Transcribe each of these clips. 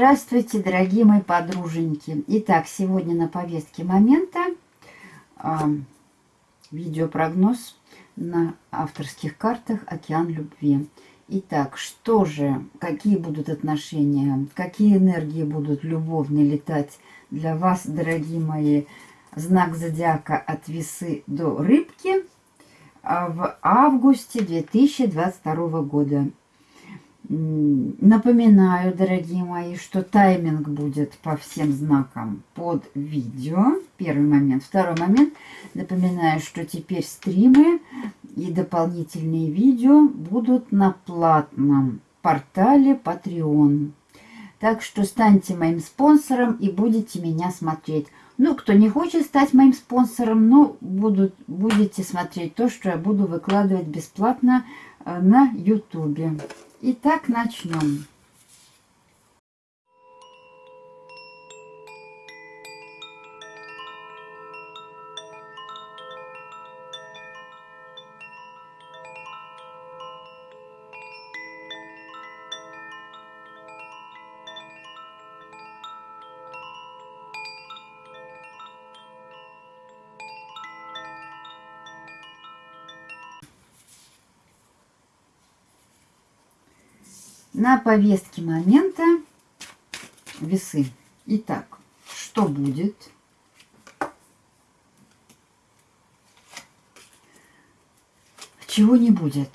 Здравствуйте, дорогие мои подруженьки. Итак, сегодня на повестке момента э, видеопрогноз на авторских картах «Океан любви». Итак, что же, какие будут отношения, какие энергии будут любовные летать для вас, дорогие мои, знак зодиака от весы до рыбки в августе 2022 года. Напоминаю, дорогие мои, что тайминг будет по всем знакам под видео. Первый момент. Второй момент. Напоминаю, что теперь стримы и дополнительные видео будут на платном портале Patreon. Так что станьте моим спонсором и будете меня смотреть. Ну, кто не хочет стать моим спонсором, ну, будут, будете смотреть то, что я буду выкладывать бесплатно э, на YouTube. Итак, начнем. На повестке момента весы. Итак, что будет? Чего не будет?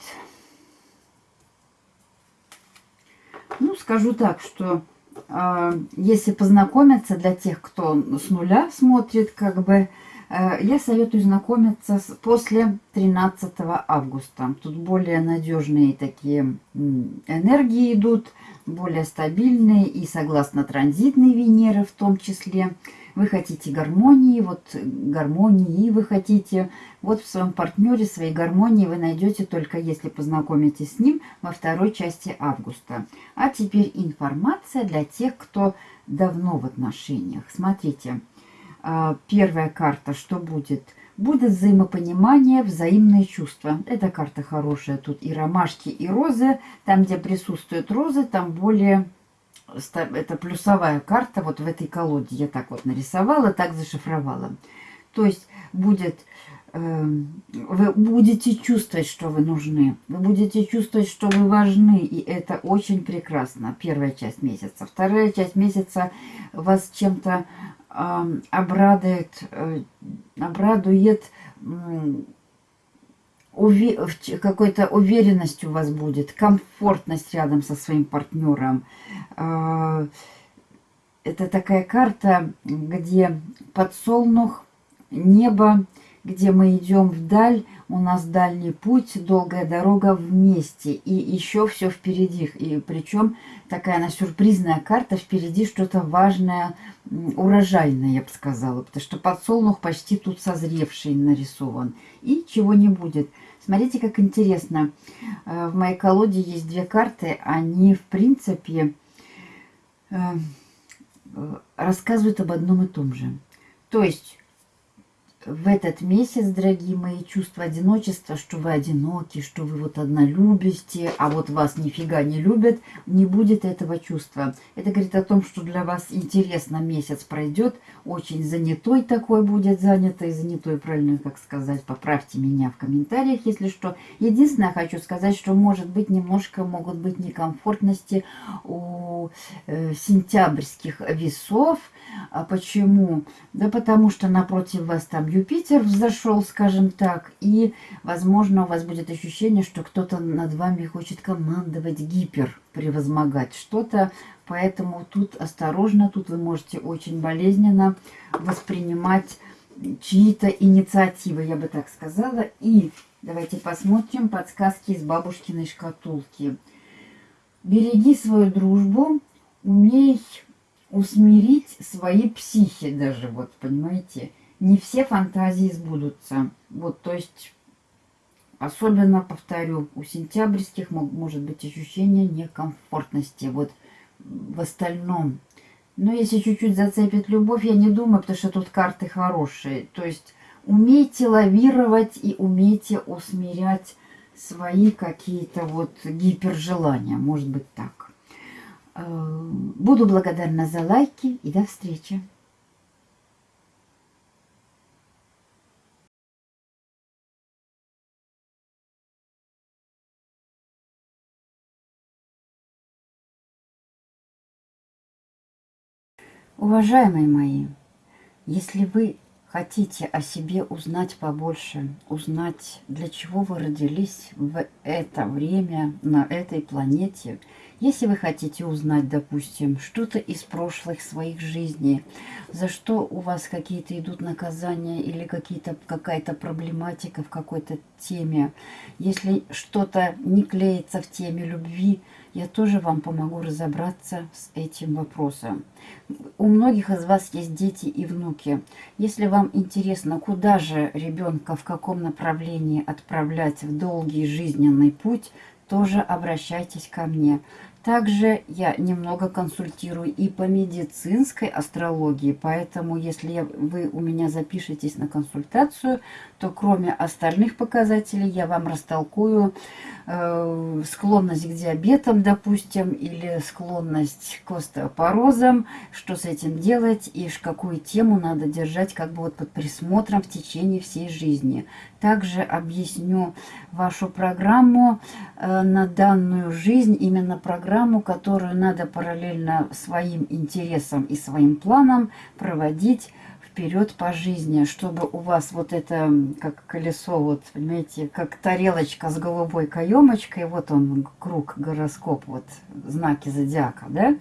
Ну, скажу так, что э, если познакомиться для тех, кто с нуля смотрит, как бы, я советую знакомиться с, после 13 августа. Тут более надежные такие энергии идут, более стабильные и согласно транзитной Венеры в том числе. Вы хотите гармонии, вот гармонии вы хотите. Вот в своем партнере своей гармонии вы найдете только если познакомитесь с ним во второй части августа. А теперь информация для тех, кто давно в отношениях. Смотрите. А, первая карта, что будет? Будет взаимопонимание, взаимные чувства. Эта карта хорошая. Тут и ромашки, и розы. Там, где присутствуют розы, там более... Это плюсовая карта вот в этой колоде. Я так вот нарисовала, так зашифровала. То есть будет... Эм, вы будете чувствовать, что вы нужны. Вы будете чувствовать, что вы важны. И это очень прекрасно. Первая часть месяца. Вторая часть месяца вас чем-то обрадует, э, обрадует какой-то уверенность у вас будет, комфортность рядом со своим партнером. А, это такая карта, где подсолнух, небо, где мы идем вдаль, у нас дальний путь, долгая дорога вместе, и еще все впереди. И причем такая она сюрпризная карта, впереди что-то важное, урожайное, я бы сказала, потому что подсолнух почти тут созревший нарисован. И чего не будет. Смотрите, как интересно. Э, в моей колоде есть две карты, они, в принципе, э, рассказывают об одном и том же. То есть в этот месяц, дорогие мои, чувство одиночества, что вы одиноки, что вы вот одна любите, а вот вас нифига не любят, не будет этого чувства. Это говорит о том, что для вас интересно месяц пройдет, очень занятой такой будет, занятый, занятой, правильно как сказать, поправьте меня в комментариях, если что. Единственное, хочу сказать, что может быть немножко могут быть некомфортности у э, сентябрьских весов. А почему? Да потому что напротив вас там Юпитер взошел, скажем так, и, возможно, у вас будет ощущение, что кто-то над вами хочет командовать, гипер превозмогать что-то, поэтому тут осторожно, тут вы можете очень болезненно воспринимать чьи-то инициативы, я бы так сказала. И давайте посмотрим подсказки из бабушкиной шкатулки. Береги свою дружбу, умей усмирить свои психи даже, вот, понимаете, не все фантазии сбудутся. Вот, то есть, особенно, повторю, у сентябрьских может быть ощущение некомфортности. Вот в остальном. Но если чуть-чуть зацепит любовь, я не думаю, потому что тут карты хорошие. То есть, умейте лавировать и умейте усмирять свои какие-то вот гипержелания. Может быть так. Э, буду благодарна за лайки и до встречи. Уважаемые мои, если вы хотите о себе узнать побольше, узнать, для чего вы родились в это время на этой планете, если вы хотите узнать, допустим, что-то из прошлых своих жизней, за что у вас какие-то идут наказания или какая-то проблематика в какой-то теме, если что-то не клеится в теме любви, я тоже вам помогу разобраться с этим вопросом. У многих из вас есть дети и внуки. Если вам интересно, куда же ребенка, в каком направлении отправлять в долгий жизненный путь, тоже обращайтесь ко мне. Также я немного консультирую и по медицинской астрологии, поэтому если вы у меня запишетесь на консультацию, то кроме остальных показателей я вам растолкую э, склонность к диабетам, допустим, или склонность к остеопорозам, что с этим делать и какую тему надо держать как бы вот под присмотром в течение всей жизни. Также объясню вашу программу э, на данную жизнь, именно программу, которую надо параллельно своим интересам и своим планам проводить вперед по жизни, чтобы у вас вот это, как колесо, вот, понимаете, как тарелочка с голубой каемочкой, вот он, круг, гороскоп, вот, знаки зодиака, да,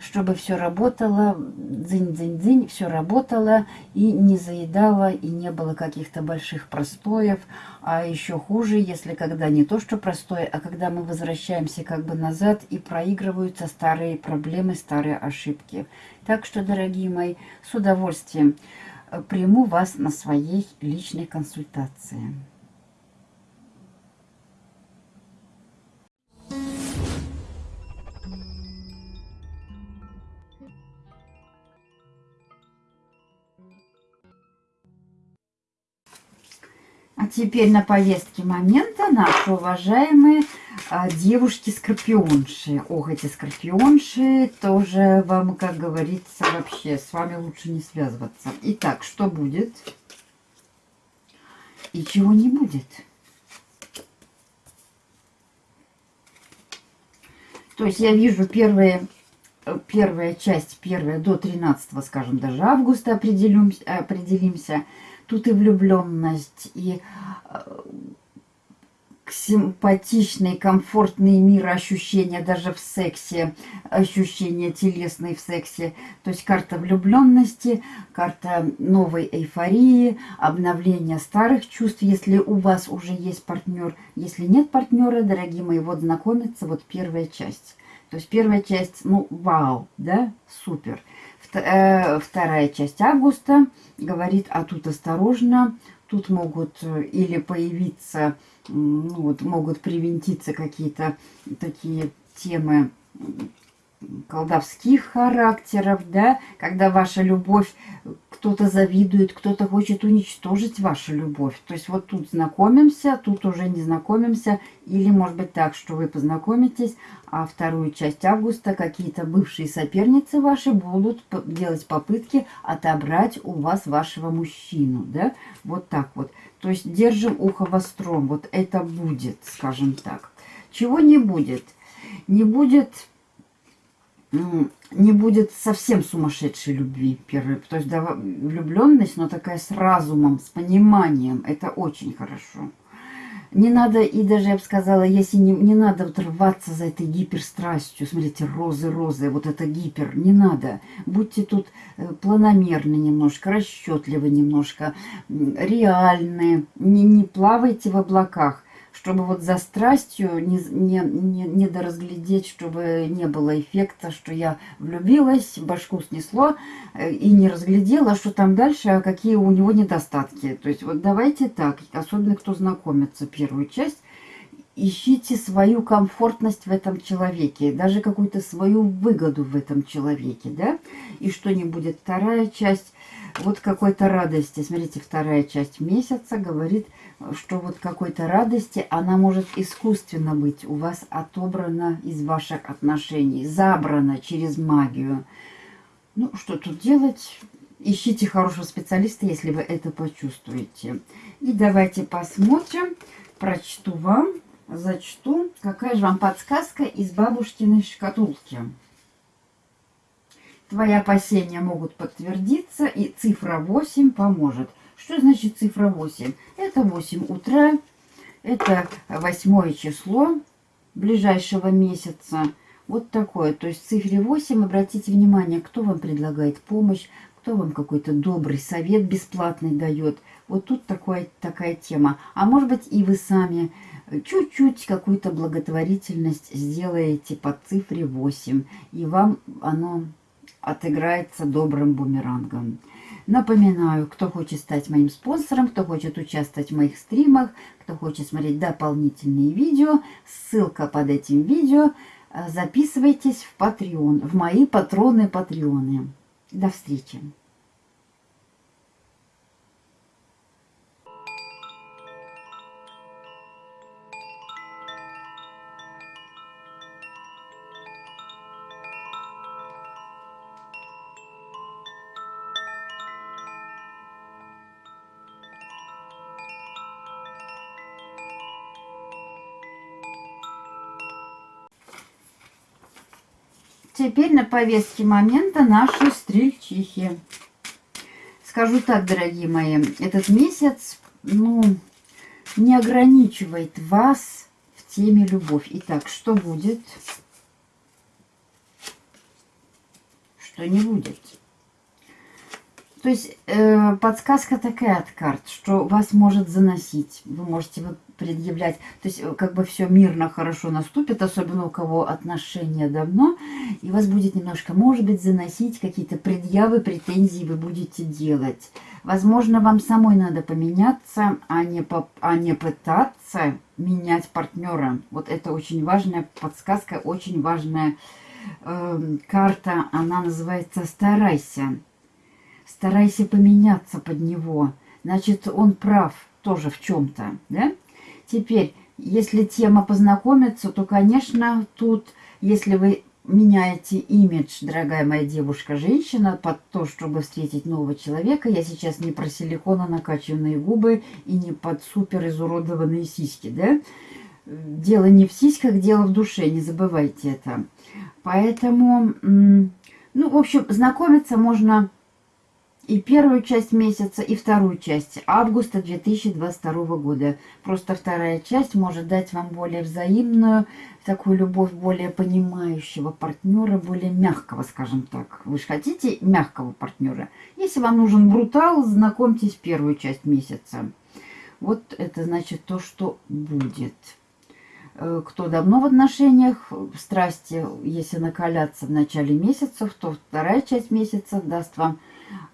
чтобы все работало, дзынь-дзынь-дзынь, все работало и не заедало, и не было каких-то больших простоев, а еще хуже, если когда не то, что простое, а когда мы возвращаемся как бы назад и проигрываются старые проблемы, старые ошибки. Так что, дорогие мои, с удовольствием э, приму вас на своей личной консультации. А теперь на повестке момента наши уважаемые а, девушки-скорпионши. Ох, эти скорпионши тоже вам, как говорится, вообще с вами лучше не связываться. Итак, что будет и чего не будет? То есть я вижу первые, первая часть, первая до 13, скажем, даже августа определимся. определимся Тут и влюбленность, и э, симпатичный, комфортный мир ощущения даже в сексе, ощущения телесные в сексе. То есть карта влюбленности, карта новой эйфории, обновления старых чувств, если у вас уже есть партнер. Если нет партнера, дорогие мои, вот знакомиться, вот первая часть. То есть первая часть, ну, вау, да, супер. Э, вторая часть августа говорит, а тут осторожно, тут могут э, или появиться, ну, вот, могут привинтиться какие-то такие темы колдовских характеров, да, когда ваша любовь, кто-то завидует, кто-то хочет уничтожить вашу любовь. То есть вот тут знакомимся, тут уже не знакомимся, или может быть так, что вы познакомитесь, а вторую часть августа какие-то бывшие соперницы ваши будут делать попытки отобрать у вас вашего мужчину, да, вот так вот. То есть держим ухо востром, вот это будет, скажем так. Чего не будет? Не будет не будет совсем сумасшедшей любви первой. То есть да, влюбленность, но такая с разумом, с пониманием. Это очень хорошо. Не надо, и даже я бы сказала, если не, не надо вот рваться за этой гиперстрастью, смотрите, розы, розы, вот это гипер, не надо. Будьте тут э, планомерны немножко, расчетливы немножко, реальны, не, не плавайте в облаках чтобы вот за страстью не, не, не, не доразглядеть, чтобы не было эффекта, что я влюбилась, башку снесло э, и не разглядела, что там дальше, а какие у него недостатки. То есть вот давайте так, особенно кто знакомится первую часть, ищите свою комфортность в этом человеке, даже какую-то свою выгоду в этом человеке, да, и что не будет. Вторая часть, вот какой-то радости, смотрите, вторая часть месяца говорит, что вот какой-то радости, она может искусственно быть у вас отобрана из ваших отношений, забрана через магию. Ну, что тут делать? Ищите хорошего специалиста, если вы это почувствуете. И давайте посмотрим, прочту вам зачту, какая же вам подсказка из бабушкиной шкатулки. Твои опасения могут подтвердиться, и цифра 8 поможет. Что значит цифра 8? Это 8 утра, это восьмое число ближайшего месяца. Вот такое. То есть в цифре 8 обратите внимание, кто вам предлагает помощь, кто вам какой-то добрый совет бесплатный дает. Вот тут такое, такая тема. А может быть и вы сами чуть-чуть какую-то благотворительность сделаете по цифре 8, и вам оно отыграется добрым бумерангом. Напоминаю, кто хочет стать моим спонсором, кто хочет участвовать в моих стримах, кто хочет смотреть дополнительные видео, ссылка под этим видео. Записывайтесь в Patreon, в мои патроны Патреоны. До встречи! Теперь на повестке момента наши стрельчихи. Скажу так, дорогие мои, этот месяц, ну, не ограничивает вас в теме любовь. Итак, что будет? Что не будет? То есть э, подсказка такая от карт, что вас может заносить. Вы можете вот предъявлять. То есть э, как бы все мирно, хорошо наступит, особенно у кого отношения давно. И вас будет немножко, может быть, заносить какие-то предъявы, претензии вы будете делать. Возможно, вам самой надо поменяться, а не, по, а не пытаться менять партнера. Вот это очень важная подсказка, очень важная э, карта. Она называется «Старайся». Старайся поменяться под него. Значит, он прав тоже в чем-то, да? Теперь, если тема познакомиться, то, конечно, тут, если вы меняете имидж, дорогая моя девушка-женщина, под то, чтобы встретить нового человека, я сейчас не про силикона накачанные губы и не под супер изуродованные сиськи, да? Дело не в сиськах, дело в душе, не забывайте это. Поэтому, ну, в общем, знакомиться можно и первую часть месяца, и вторую часть августа 2022 года. Просто вторая часть может дать вам более взаимную, такую любовь более понимающего партнера, более мягкого, скажем так. Вы же хотите мягкого партнера. Если вам нужен брутал, знакомьтесь первую часть месяца. Вот это значит то, что будет. Э, кто давно в отношениях, страсти, если накаляться в начале месяцев, то вторая часть месяца даст вам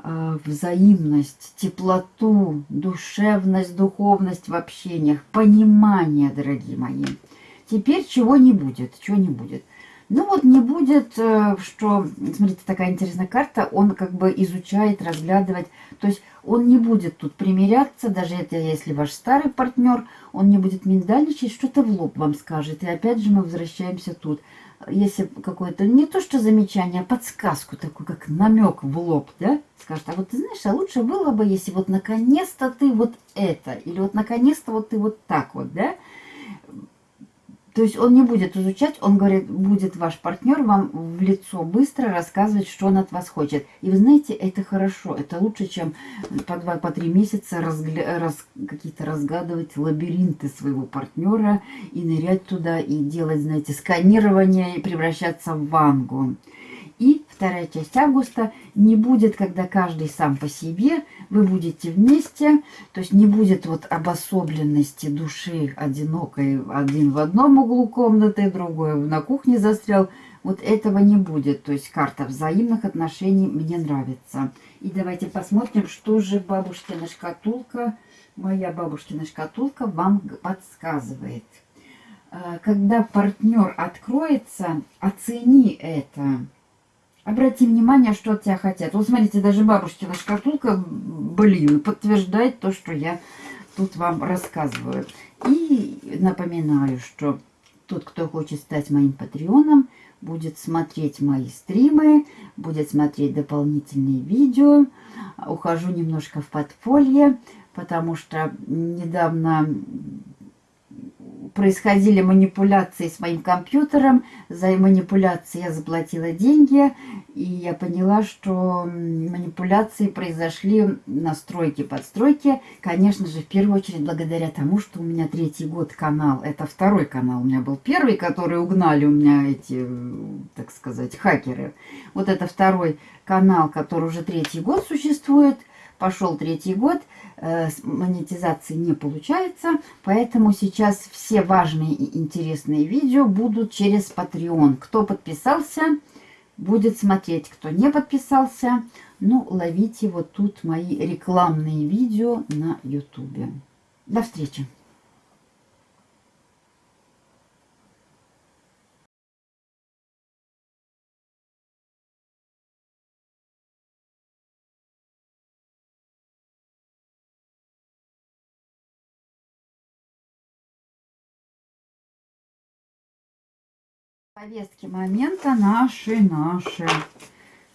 взаимность, теплоту, душевность, духовность в общениях, понимание, дорогие мои. Теперь чего не будет, чего не будет. Ну вот не будет, э, что, смотрите, такая интересная карта, он как бы изучает, разглядывать, то есть он не будет тут примиряться, даже это если ваш старый партнер, он не будет миндальничать, что-то в лоб вам скажет. И опять же мы возвращаемся тут если какое-то, не то что замечание, а подсказку такую, как намек в лоб, да, скажет, а вот ты знаешь, а лучше было бы, если вот наконец-то ты вот это, или вот наконец-то вот ты вот так вот, да, то есть он не будет изучать, он говорит, будет ваш партнер вам в лицо быстро рассказывать, что он от вас хочет. И вы знаете, это хорошо, это лучше, чем по два, по три месяца раз... какие-то разгадывать лабиринты своего партнера и нырять туда и делать, знаете, сканирование и превращаться в вангу. И вторая часть августа не будет, когда каждый сам по себе, вы будете вместе, то есть не будет вот обособленности души одинокой, один в одном углу комнаты, другой на кухне застрял. Вот этого не будет, то есть карта взаимных отношений мне нравится. И давайте посмотрим, что же бабушкина шкатулка, моя бабушкина шкатулка вам подсказывает. э, когда партнер откроется, оцени это. Обрати внимание, что от тебя хотят. Вот смотрите, даже бабушкина шкатулка, блин, подтверждает то, что я тут вам рассказываю. И напоминаю, что тот, кто хочет стать моим патреоном, будет смотреть мои стримы, будет смотреть дополнительные видео. Ухожу немножко в подполье, потому что недавно происходили манипуляции с моим компьютером. За манипуляции я заплатила деньги, и я поняла, что манипуляции произошли настройки, подстройки. Конечно же, в первую очередь благодаря тому, что у меня третий год канал. Это второй канал. У меня был первый, который угнали у меня эти, так сказать, хакеры. Вот это второй канал, который уже третий год существует. Пошел третий год – Э, монетизации не получается, поэтому сейчас все важные и интересные видео будут через Patreon. Кто подписался, будет смотреть. Кто не подписался, ну, ловите вот тут мои рекламные видео на YouTube. До встречи! Повестки момента наши, наши.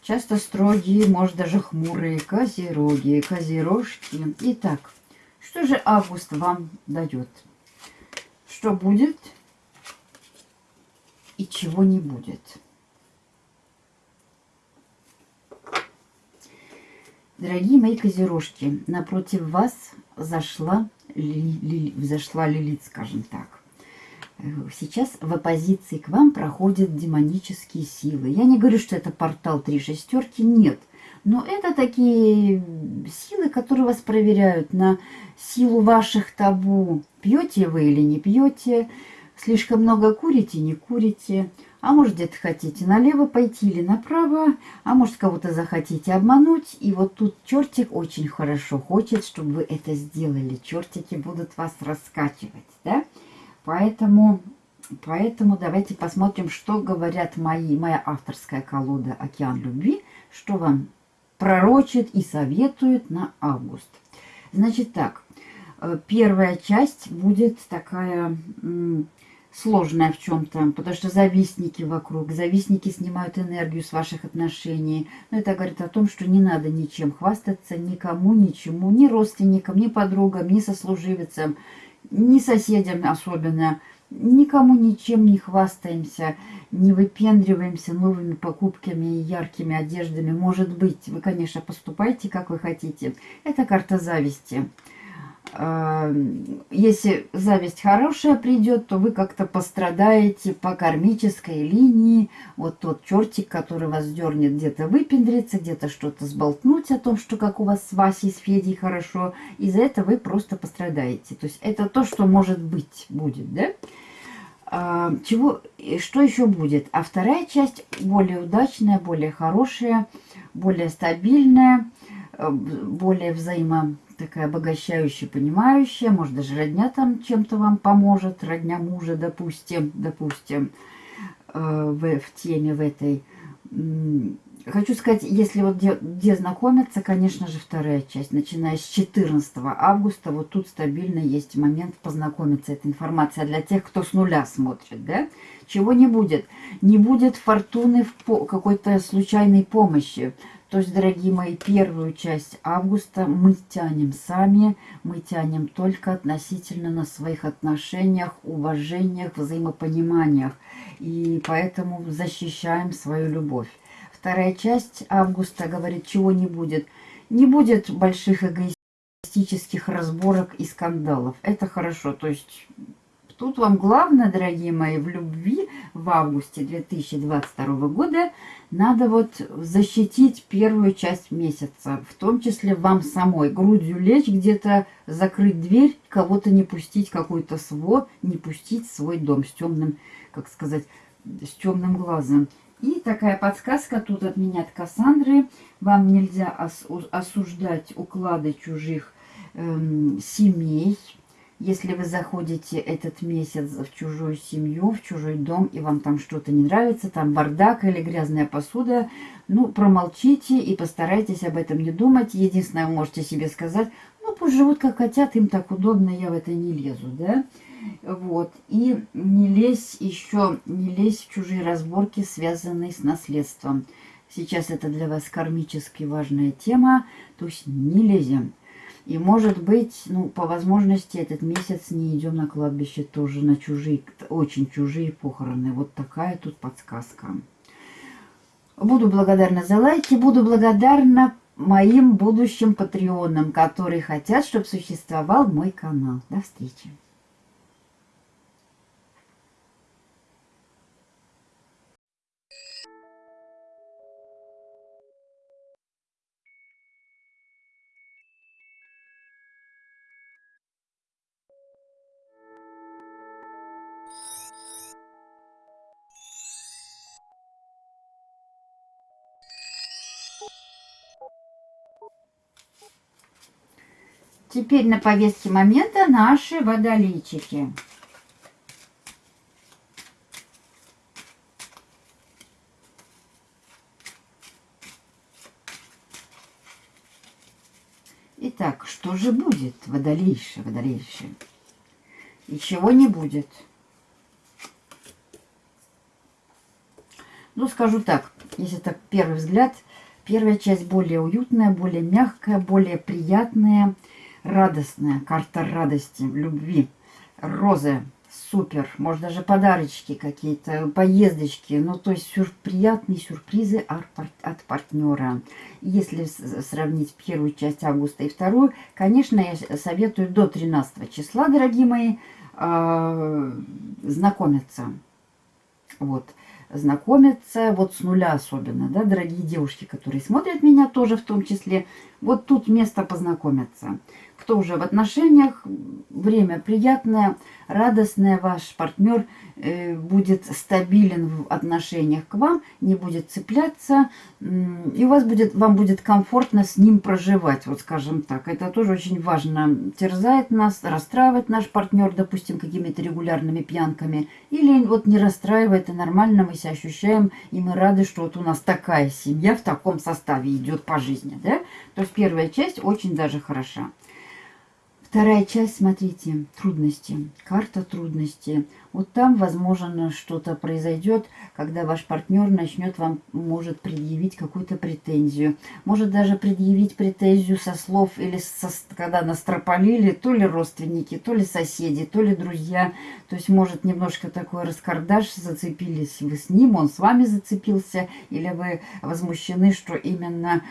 Часто строгие, может даже хмурые козероги, козерожки. Итак, что же август вам дает? Что будет и чего не будет? Дорогие мои козерожки, напротив вас зашла, ли, ли, взошла Лилит, скажем так. Сейчас в оппозиции к вам проходят демонические силы. Я не говорю, что это портал три шестерки, нет. Но это такие силы, которые вас проверяют на силу ваших табу. Пьете вы или не пьете, слишком много курите, не курите. А может, где-то хотите налево пойти или направо, а может, кого-то захотите обмануть. И вот тут чертик очень хорошо хочет, чтобы вы это сделали. Чертики будут вас раскачивать, да? Поэтому, поэтому давайте посмотрим, что говорят мои, моя авторская колода «Океан любви», что вам пророчит и советует на август. Значит так, э, первая часть будет такая сложная в чем-то, потому что завистники вокруг, завистники снимают энергию с ваших отношений. Но это говорит о том, что не надо ничем хвастаться, никому, ничему, ни родственникам, ни подругам, ни сослуживицам ни соседям особенно, никому ничем не хвастаемся, не выпендриваемся новыми покупками и яркими одеждами. Может быть, вы, конечно, поступайте, как вы хотите. Это карта зависти. Если зависть хорошая придет, то вы как-то пострадаете по кармической линии. Вот тот чертик, который вас дернет где-то выпендриться, где-то что-то сболтнуть о том, что как у вас с Васей, с Федей хорошо. Из-за этого вы просто пострадаете. То есть это то, что может быть, будет, да? А, чего, что еще будет? А вторая часть более удачная, более хорошая, более стабильная, э, более взаимодействующая такая обогащающая, понимающая, может даже родня там чем-то вам поможет, родня мужа, допустим, допустим, э, в, в теме в этой. Хочу сказать, если вот где, где знакомиться, конечно же, вторая часть, начиная с 14 августа, вот тут стабильно есть момент познакомиться. Эта информация для тех, кто с нуля смотрит, да? Чего не будет? Не будет фортуны в какой-то случайной помощи. То есть, дорогие мои, первую часть августа мы тянем сами, мы тянем только относительно на своих отношениях, уважениях, взаимопониманиях. И поэтому защищаем свою любовь. Вторая часть августа говорит, чего не будет. Не будет больших эгоистических разборок и скандалов. Это хорошо. То есть Тут вам главное, дорогие мои, в любви в августе 2022 года надо вот защитить первую часть месяца. В том числе вам самой. Грудью лечь где-то, закрыть дверь, кого-то не пустить, какой-то свод, не пустить свой дом с темным, как сказать, с темным глазом. И такая подсказка тут от меня, от Кассандры. Вам нельзя осуждать уклады чужих эм, семей, Если вы заходите этот месяц в чужую семью, в чужой дом, и вам там что-то не нравится, там бардак или грязная посуда, ну, промолчите и постарайтесь об этом не думать. Единственное, можете себе сказать, ну, пусть живут как хотят, им так удобно, я в это не лезу, да? Вот. И не лезь еще, не лезь в чужие разборки, связанные с наследством. Сейчас это для вас кармически важная тема, то есть не лезем. И может быть, ну, по возможности этот месяц не идем на кладбище тоже на чужие, очень чужие похороны. Вот такая тут подсказка. Буду благодарна за лайки, буду благодарна моим будущим патреонам, которые хотят, чтобы существовал мой канал. До встречи. Теперь на повестке момента наши водолейчики. Итак, что же будет, водолейши, водолейши? И чего не будет? Ну, скажу так, если так первый взгляд, первая часть более уютная, более мягкая, более приятная, радостная, карта радости, любви, розы, супер, может даже подарочки какие-то, поездочки, ну то есть сюр, приятные сюрпризы от, от партнера. Если сравнить первую часть августа и вторую, конечно, я советую до 13 числа, дорогие мои, э, знакомиться. Вот знакомиться, вот с нуля особенно, да, дорогие девушки, которые смотрят меня тоже в том числе, вот тут место познакомиться кто уже в отношениях, время приятное, радостное, ваш партнер э, будет стабилен в отношениях к вам, не будет цепляться, и у вас будет, вам будет комфортно с ним проживать, вот скажем так. Это тоже очень важно. Терзает нас, расстраивает наш партнер, допустим, какими-то регулярными пьянками, или вот не расстраивает, и нормально мы себя ощущаем, и мы рады, что вот у нас такая семья в таком составе идет по жизни, да? То есть первая часть очень даже хороша. Вторая часть, смотрите, трудности. Карта трудности. Вот там, возможно, что-то произойдет, когда ваш партнер начнет вам, может предъявить какую-то претензию. Может даже предъявить претензию со слов, или со, когда настропалили, то ли родственники, то ли соседи, то ли друзья. То есть, может, немножко такой раскардаш, зацепились вы с ним, он с вами зацепился, или вы возмущены, что именно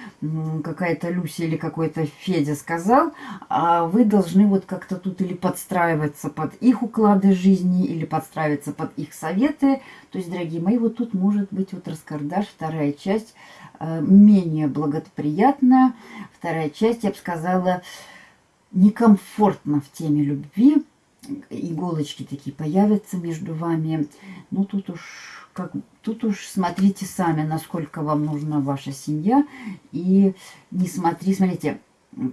какая-то Люся или какой-то Федя сказал, а вы должны вот как-то тут или подстраиваться под их уклады жизни, или подстраиваться под их советы. То есть, дорогие мои, вот тут может быть вот раскардаш, вторая часть э, менее благоприятная. Вторая часть, я бы сказала, некомфортно в теме любви. Иголочки такие появятся между вами. Ну, тут уж как, тут уж смотрите сами, насколько вам нужна ваша семья. И не смотри, смотрите,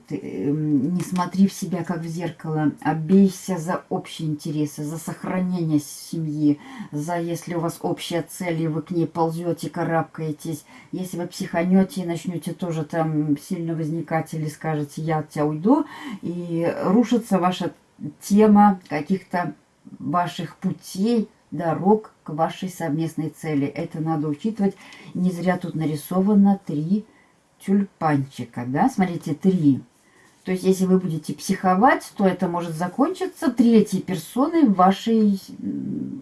ты, эм, не смотри в себя как в зеркало, а бейся за общие интересы, за сохранение семьи, за если у вас общая цель, и вы к ней ползете, карабкаетесь. Если вы психанете и начнете тоже там сильно возникать или скажете «я от тебя уйду», и рушится ваша тема каких-то ваших путей, дорог к вашей совместной цели. Это надо учитывать. Не зря тут нарисовано три тюльпанчика, да, смотрите, три. То есть, если вы будете психовать, то это может закончиться третьей персоной вашей,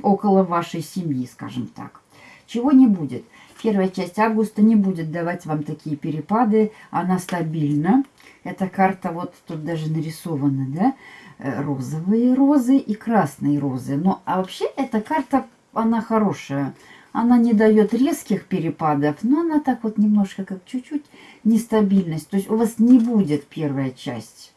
около вашей семьи, скажем так. Чего не будет. Первая часть августа не будет давать вам такие перепады, она стабильна. Эта карта, вот тут даже нарисована, да, э, розовые розы и красные розы. Но, а вообще эта карта, она хорошая. Она не дает резких перепадов, но она так вот немножко, как чуть-чуть нестабильность. То есть у вас не будет первая часть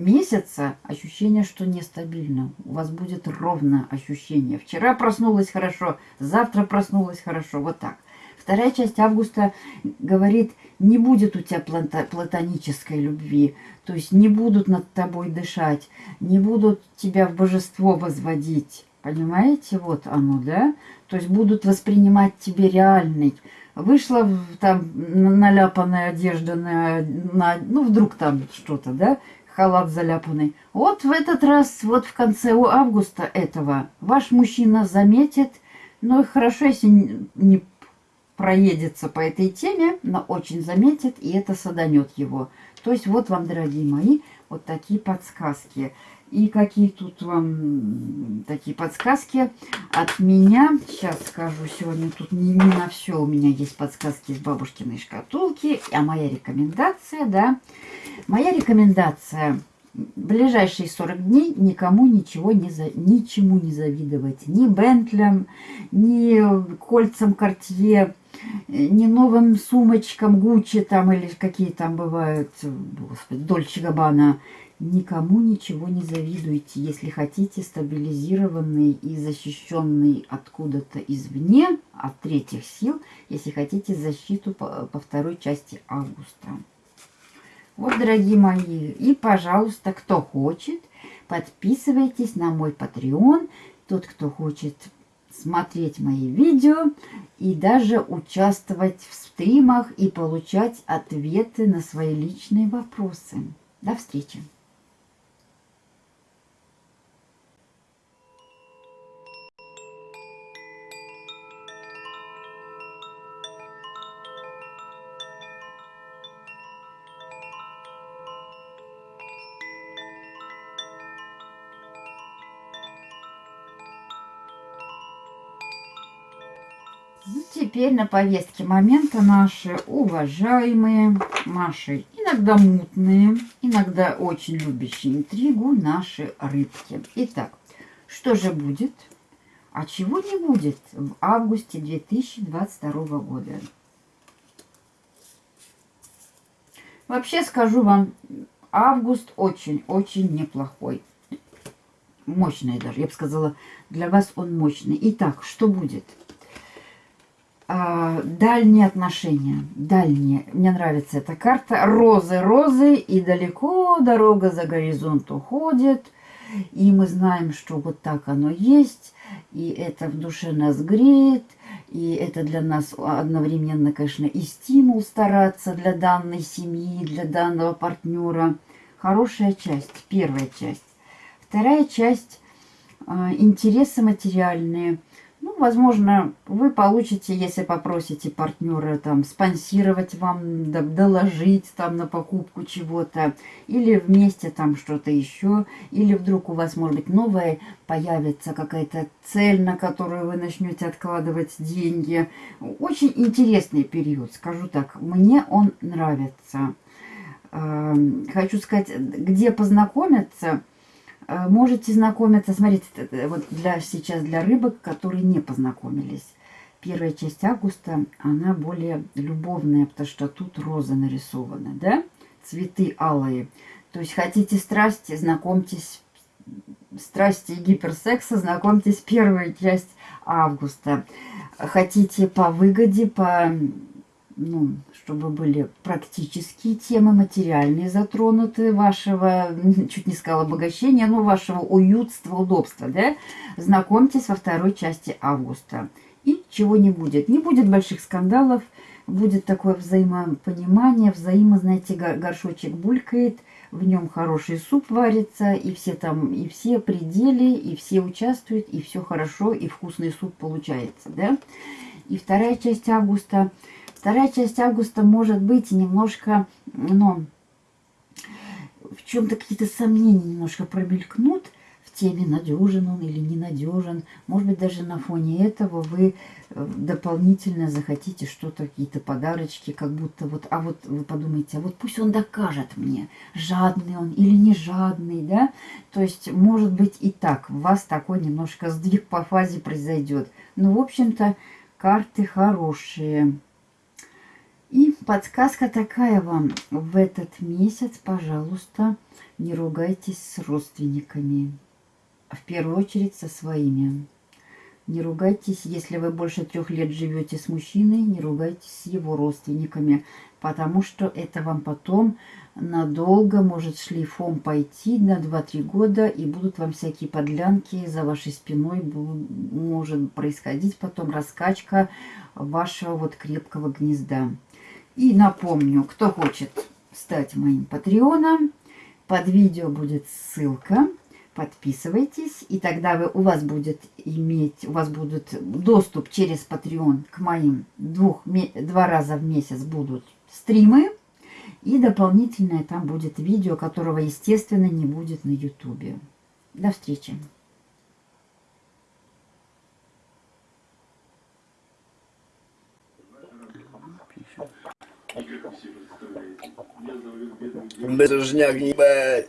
месяца ощущение, что нестабильно. У вас будет ровно ощущение. Вчера проснулась хорошо, завтра проснулась хорошо. Вот так. Вторая часть августа говорит, не будет у тебя платонической любви, то есть не будут над тобой дышать, не будут тебя в божество возводить. Понимаете, вот оно, да? То есть будут воспринимать тебе реальный. Вышла там наляпанная одежда на, на ну вдруг там что-то, да? халат заляпанный. Вот в этот раз, вот в конце августа этого, ваш мужчина заметит, ну хорошо, если не проедется по этой теме, но очень заметит, и это саданет его. То есть вот вам, дорогие мои, вот такие подсказки. И какие тут вам такие подсказки от меня. Сейчас скажу, сегодня тут не, не на все у меня есть подсказки из бабушкиной шкатулки. А моя рекомендация, да. Моя рекомендация. Ближайшие 40 дней никому ничего не за, ничему не завидовать. Ни Бентлям, ни кольцам Кортье, ни новым сумочкам Гуччи там или какие там бывают, господи, Дольче Габбана Никому ничего не завидуйте, если хотите стабилизированный и защищенный откуда-то извне, от третьих сил, если хотите защиту по, по второй части августа. Вот, дорогие мои, и, пожалуйста, кто хочет, подписывайтесь на мой Patreon. Тот, кто хочет смотреть мои видео и даже участвовать в стримах и получать ответы на свои личные вопросы. До встречи! Теперь на повестке момента наши уважаемые, наши иногда мутные, иногда очень любящие интригу наши рыбки. Итак, что же будет, а чего не будет в августе 2022 года? Вообще скажу вам, август очень-очень неплохой. Мощный даже, я бы сказала, для вас он мощный. Итак, что будет? А, дальние отношения. Дальние. Мне нравится эта карта. Розы, розы, и далеко дорога за горизонт уходит. И мы знаем, что вот так оно есть. И это в душе нас греет. И это для нас одновременно, конечно, и стимул стараться для данной семьи, для данного партнера. Хорошая часть, первая часть. Вторая часть а, – интересы материальные – возможно, вы получите, если попросите партнера там спонсировать вам, доложить там на покупку чего-то, или вместе там что-то еще, или вдруг у вас, может быть, новая появится какая-то цель, на которую вы начнете откладывать деньги. Очень интересный период, скажу так. Мне он нравится. Эм, хочу сказать, где познакомиться – можете знакомиться, смотрите, вот для, сейчас для рыбок, которые не познакомились. Первая часть августа, она более любовная, потому что тут роза нарисована, да? Цветы алые. То есть хотите страсти, знакомьтесь, страсти и гиперсекса, знакомьтесь первая часть августа. Хотите по выгоде, по ну, чтобы были практические темы, материальные затронуты вашего, чуть не сказала обогащения, но вашего уютства, удобства, да, знакомьтесь во второй части августа. И чего не будет. Не будет больших скандалов, будет такое взаимопонимание, взаимо, знаете, горшочек булькает, в нем хороший суп варится, и все там, и все пределы, и все участвуют, и все хорошо, и вкусный суп получается, да. И вторая часть августа – Вторая часть августа может быть немножко, ну, в чем-то какие-то сомнения немножко промелькнут в теме, надежен он или ненадежен. Может быть, даже на фоне этого вы э, дополнительно захотите что-то, какие-то подарочки, как будто вот, а вот вы подумаете, а вот пусть он докажет мне, жадный он или не жадный, да? То есть, может быть, и так, у вас такой немножко сдвиг по фазе произойдет. Но, в общем-то, карты хорошие. И подсказка такая вам. В этот месяц, пожалуйста, не ругайтесь с родственниками. В первую очередь со своими. Не ругайтесь, если вы больше трех лет живете с мужчиной, не ругайтесь с его родственниками, потому что это вам потом надолго может шлейфом пойти на 2-3 года, и будут вам всякие подлянки за вашей спиной, может происходить потом раскачка вашего вот крепкого гнезда. И напомню, кто хочет стать моим патреоном, под видео будет ссылка. Подписывайтесь, и тогда вы, у вас будет иметь, у вас будет доступ через Patreon к моим двух, два раза в месяц будут стримы, и дополнительное там будет видео, которого, естественно, не будет на Ютубе. До встречи! Бедужняк, ебать.